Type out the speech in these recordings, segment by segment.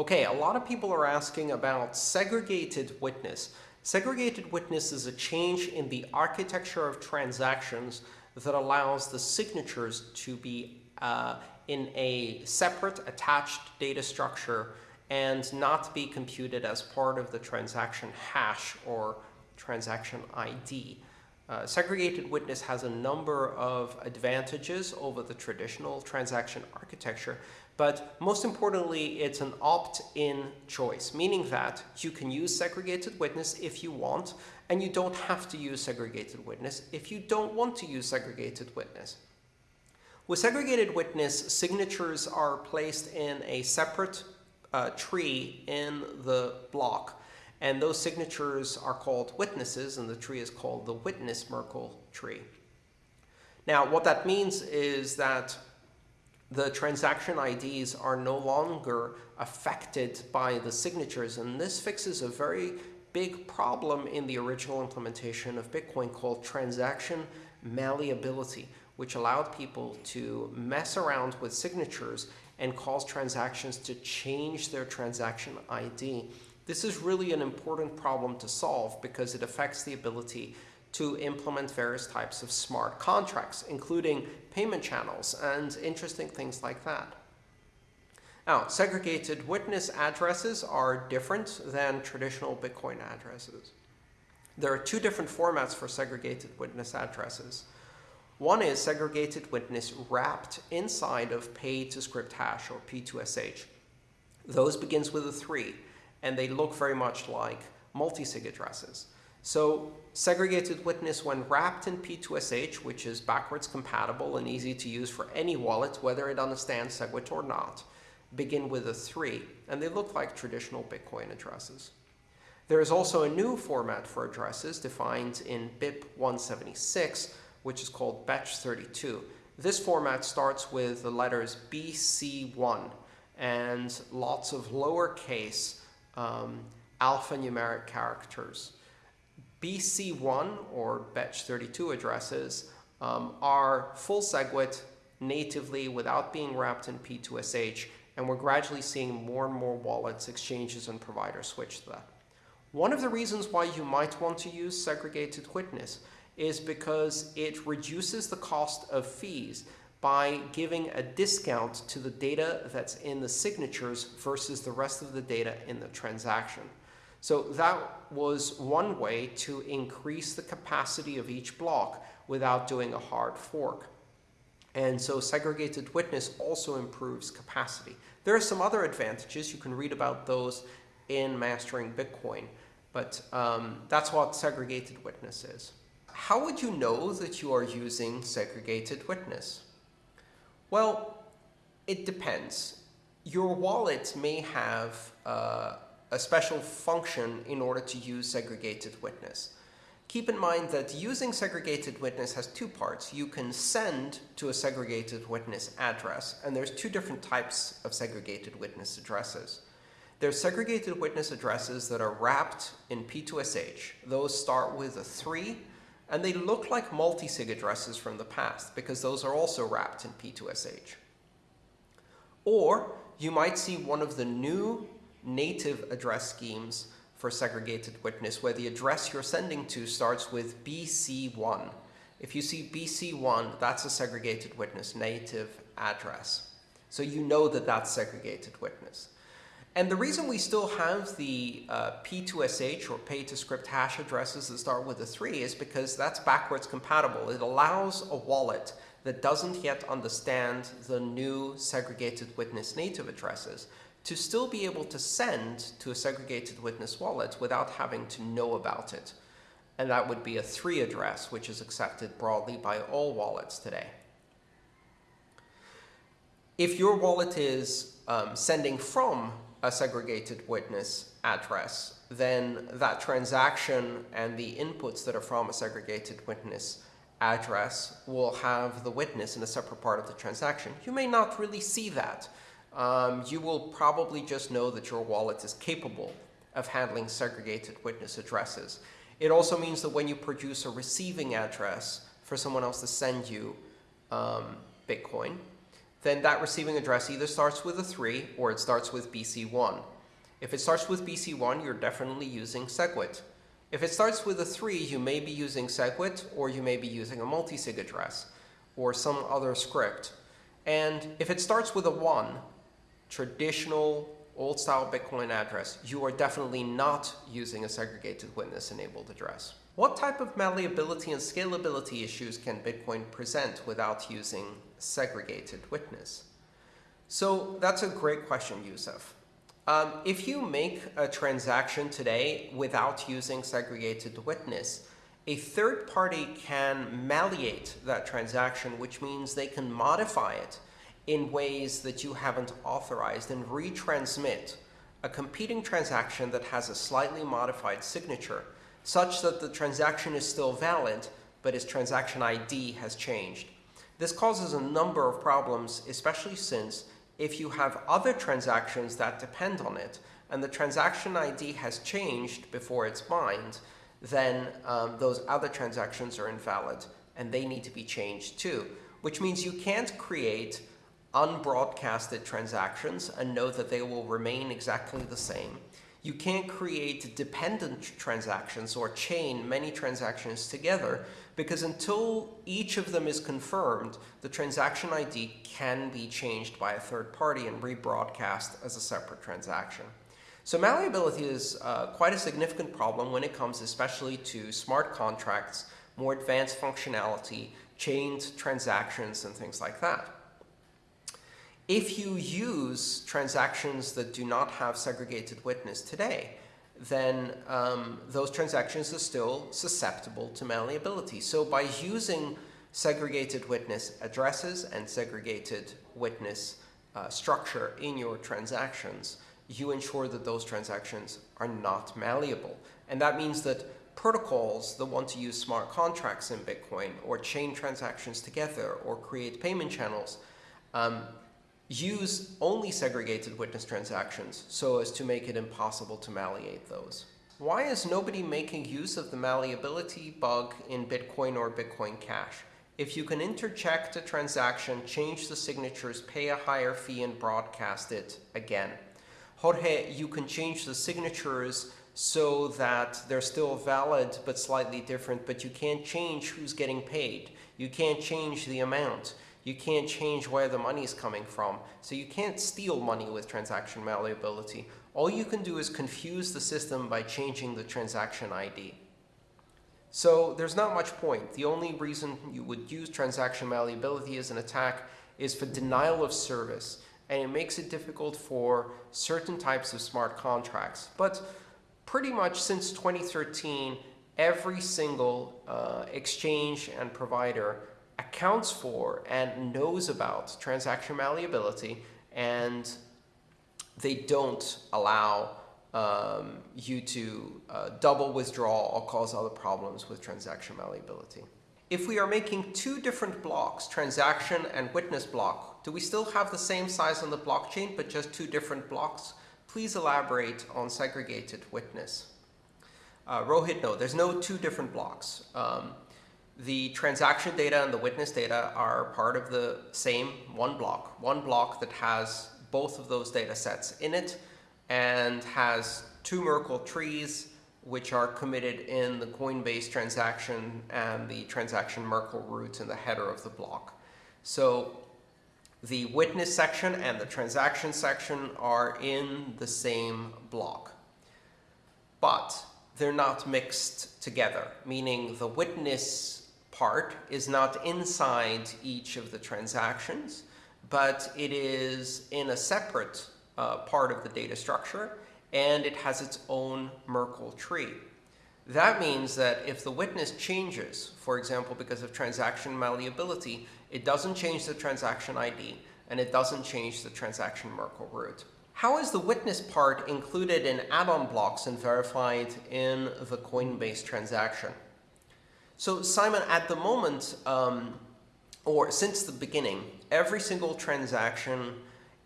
Okay, a lot of people are asking about segregated witness. Segregated witness is a change in the architecture of transactions that allows the signatures to be uh, in a separate attached data structure and not be computed as part of the transaction hash or transaction ID. Uh, segregated witness has a number of advantages over the traditional transaction architecture, but most importantly, it's an opt-in choice, meaning that you can use segregated witness if you want, and you don't have to use segregated witness if you don't want to use segregated witness. With segregated witness, signatures are placed in a separate uh, tree in the block and those signatures are called witnesses, and the tree is called the witness Merkle tree. Now, what that means is that the transaction IDs are no longer affected by the signatures, and this fixes a very big problem in the original implementation of Bitcoin called transaction malleability, which allowed people to mess around with signatures and cause transactions to change their transaction ID. This is really an important problem to solve because it affects the ability to implement various types of smart contracts, including payment channels and interesting things like that. Now, segregated witness addresses are different than traditional Bitcoin addresses. There are two different formats for segregated witness addresses. One is segregated witness wrapped inside of pay to script hash or P2SH. Those begins with a 3 and they look very much like multi-sig addresses. So segregated witness when wrapped in P2SH, which is backwards compatible and easy to use for any wallet, whether it understands SegWit or not, begin with a 3, and they look like traditional Bitcoin addresses. There is also a new format for addresses defined in BIP 176, which is called Bech32. This format starts with the letters BC1 and lots of lowercase um, alphanumeric characters. BC1 or bech32 addresses um, are full SegWit natively without being wrapped in P2SH, and we're gradually seeing more and more wallets, exchanges, and providers switch to that. One of the reasons why you might want to use segregated witness is because it reduces the cost of fees by giving a discount to the data that's in the signatures versus the rest of the data in the transaction. So that was one way to increase the capacity of each block without doing a hard fork. And so segregated witness also improves capacity. There are some other advantages. You can read about those in Mastering Bitcoin. But um, that's what segregated witness is. How would you know that you are using segregated witness? Well, it depends. Your wallet may have uh, a special function in order to use segregated witness. Keep in mind that using segregated witness has two parts. You can send to a segregated witness address, and there's two different types of segregated witness addresses. There's segregated witness addresses that are wrapped in P2SH. Those start with a 3 and they look like multi-sig addresses from the past because those are also wrapped in P2SH. Or you might see one of the new native address schemes for segregated witness where the address you're sending to starts with BC1. If you see BC1, that's a segregated witness native address. So you know that that's segregated witness. And the reason we still have the uh, P2SH or pay to script hash addresses that start with a 3 is because that's backwards compatible. It allows a wallet that doesn't yet understand the new segregated witness native addresses to still be able to send to a segregated witness wallet without having to know about it. And that would be a 3 address, which is accepted broadly by all wallets today. If your wallet is um, sending from a segregated witness address, then that transaction and the inputs that are from a segregated witness address will have the witness in a separate part of the transaction. You may not really see that. Um, you will probably just know that your wallet is capable of handling segregated witness addresses. It also means that when you produce a receiving address for someone else to send you um, Bitcoin, then that receiving address either starts with a 3 or it starts with BC1. If it starts with BC1, you're definitely using SegWit. If it starts with a 3, you may be using SegWit or you may be using a multisig address or some other script. And if it starts with a 1, traditional old-style Bitcoin address, you are definitely not using a segregated witness-enabled address. What type of malleability and scalability issues can Bitcoin present without using segregated witness? So that's a great question, Yusuf. Um, if you make a transaction today without using segregated witness, a third party can malleate that transaction, which means they can modify it in ways that you haven't authorized and retransmit a competing transaction that has a slightly modified signature such that the transaction is still valid, but its transaction ID has changed. This causes a number of problems, especially since if you have other transactions that depend on it, and the transaction ID has changed before it's mined, then um, those other transactions are invalid, and they need to be changed too, which means you can't create unbroadcasted transactions and know that they will remain exactly the same. You can't create dependent transactions or chain many transactions together because until each of them is confirmed, the transaction ID can be changed by a third party and rebroadcast as a separate transaction. So malleability is uh, quite a significant problem when it comes especially to smart contracts, more advanced functionality, chained transactions, and things like that. If you use transactions that do not have segregated witness today, then um, those transactions are still susceptible to malleability. So by using segregated witness addresses and segregated witness uh, structure in your transactions, you ensure that those transactions are not malleable. And that means that protocols that want to use smart contracts in Bitcoin or chain transactions together or create payment channels um, use only segregated witness transactions so as to make it impossible to malleate those. Why is nobody making use of the malleability bug in Bitcoin or Bitcoin Cash? If you can interject a transaction, change the signatures, pay a higher fee, and broadcast it again. Jorge, you can change the signatures so that they're still valid but slightly different, but you can't change who's getting paid. You can't change the amount. You can't change where the money is coming from. So you can't steal money with transaction malleability. All you can do is confuse the system by changing the transaction ID. So there's not much point. The only reason you would use transaction malleability as an attack is for denial of service. And it makes it difficult for certain types of smart contracts. But pretty much since 2013, every single uh, exchange and provider accounts for and knows about transaction malleability and they don't allow um, you to uh, double withdraw or cause other problems with transaction malleability. If we are making two different blocks, transaction and witness block, do we still have the same size on the blockchain but just two different blocks? Please elaborate on segregated witness. Uh, Rohit, no, there's no two different blocks. Um, the transaction data and the witness data are part of the same one block, one block that has both of those data sets in it and has two Merkle trees which are committed in the Coinbase transaction and the transaction Merkle root in the header of the block. So the witness section and the transaction section are in the same block. But they're not mixed together, meaning the witness part is not inside each of the transactions, but it is in a separate uh, part of the data structure, and it has its own Merkle tree. That means that if the witness changes, for example, because of transaction malleability, it doesn't change the transaction ID, and it doesn't change the transaction Merkle root. How is the witness part included in add-on blocks and verified in the Coinbase transaction? So Simon, at the moment, um, or since the beginning, every single transaction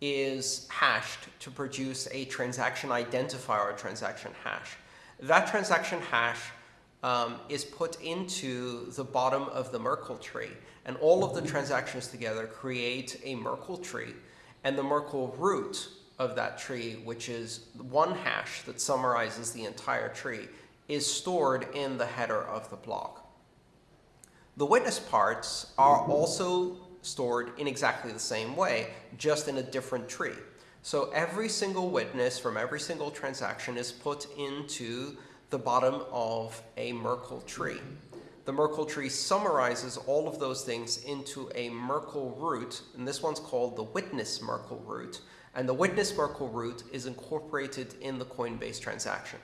is hashed to produce a transaction identifier or transaction hash. That transaction hash um, is put into the bottom of the Merkle tree. And all of the transactions together create a Merkle tree. And the Merkle root of that tree, which is one hash that summarizes the entire tree, is stored in the header of the block. The witness parts are also stored in exactly the same way, just in a different tree. So every single witness from every single transaction is put into the bottom of a Merkle tree. The Merkle tree summarizes all of those things into a Merkle root, and this one's called the witness Merkle root. And the witness Merkle root is incorporated in the Coinbase transaction.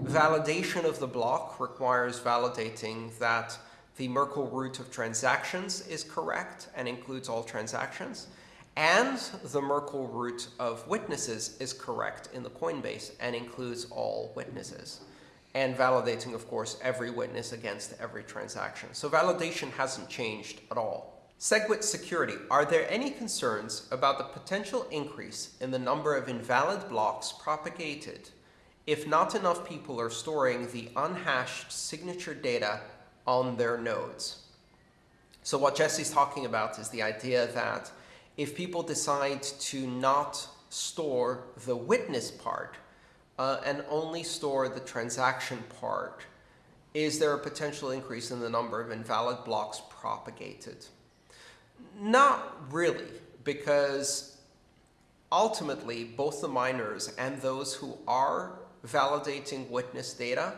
Validation of the block requires validating that the Merkle root of transactions is correct and includes all transactions, and the Merkle root of witnesses is correct in the Coinbase and includes all witnesses. And validating, of course, every witness against every transaction. So validation hasn't changed at all. SegWit security. Are there any concerns about the potential increase in the number of invalid blocks propagated if not enough people are storing the unhashed signature data on their nodes. So what Jesse's talking about is the idea that if people decide to not store the witness part uh, and only store the transaction part, is there a potential increase in the number of invalid blocks propagated? Not really, because ultimately both the miners and those who are validating witness data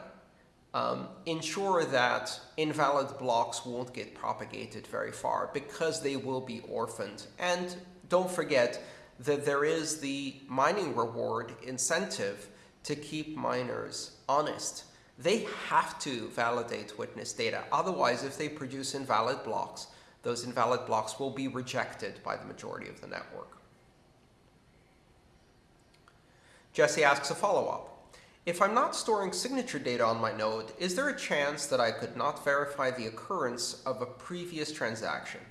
um, ensure that invalid blocks won't get propagated very far because they will be orphaned. And don't forget that there is the mining reward incentive to keep miners honest. They have to validate witness data. Otherwise, if they produce invalid blocks, those invalid blocks will be rejected by the majority of the network. Jesse asks a follow-up. If I'm not storing signature data on my node, is there a chance that I could not verify the occurrence of a previous transaction?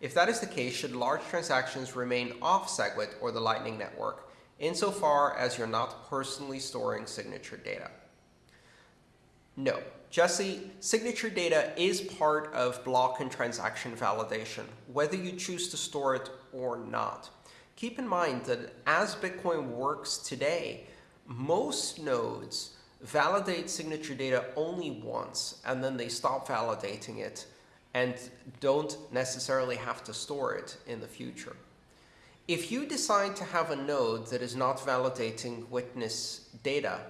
If that is the case, should large transactions remain off SegWit or the Lightning Network, insofar as you're not personally storing signature data? No. Jesse, signature data is part of block and transaction validation, whether you choose to store it or not. Keep in mind that as Bitcoin works today, most nodes validate signature data only once, and then they stop validating it and don't necessarily have to store it in the future. If you decide to have a node that is not validating witness data,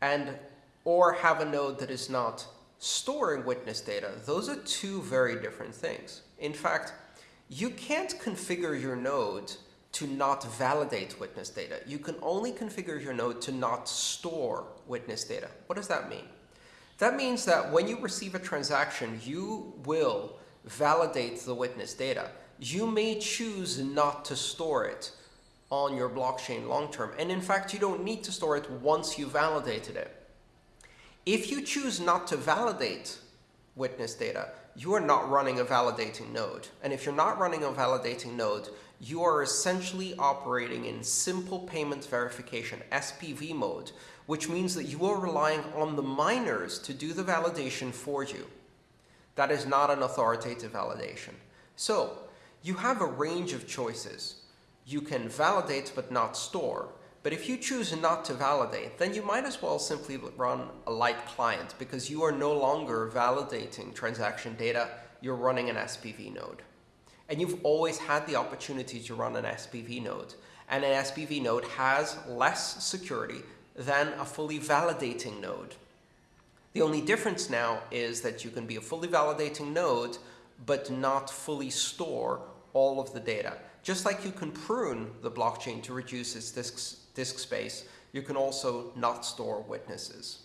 and or have a node that is not storing witness data, those are two very different things. In fact, you can't configure your node to not validate witness data. You can only configure your node to not store witness data. What does that mean? That means that when you receive a transaction, you will validate the witness data. You may choose not to store it on your blockchain long term. And in fact, you don't need to store it once you validated it. If you choose not to validate witness data, you are not running a validating node. And if you're not running a validating node, you are essentially operating in simple payment verification, SPV mode, which means that you are relying on the miners to do the validation for you. That is not an authoritative validation. So you have a range of choices. You can validate but not store. But if you choose not to validate, then you might as well simply run a light client because you are no longer validating transaction data, you're running an SPV node. And you've always had the opportunity to run an SPV node. And an SPV node has less security than a fully validating node. The only difference now is that you can be a fully validating node, but not fully store all of the data. Just like you can prune the blockchain to reduce its disk, disk space, you can also not store witnesses.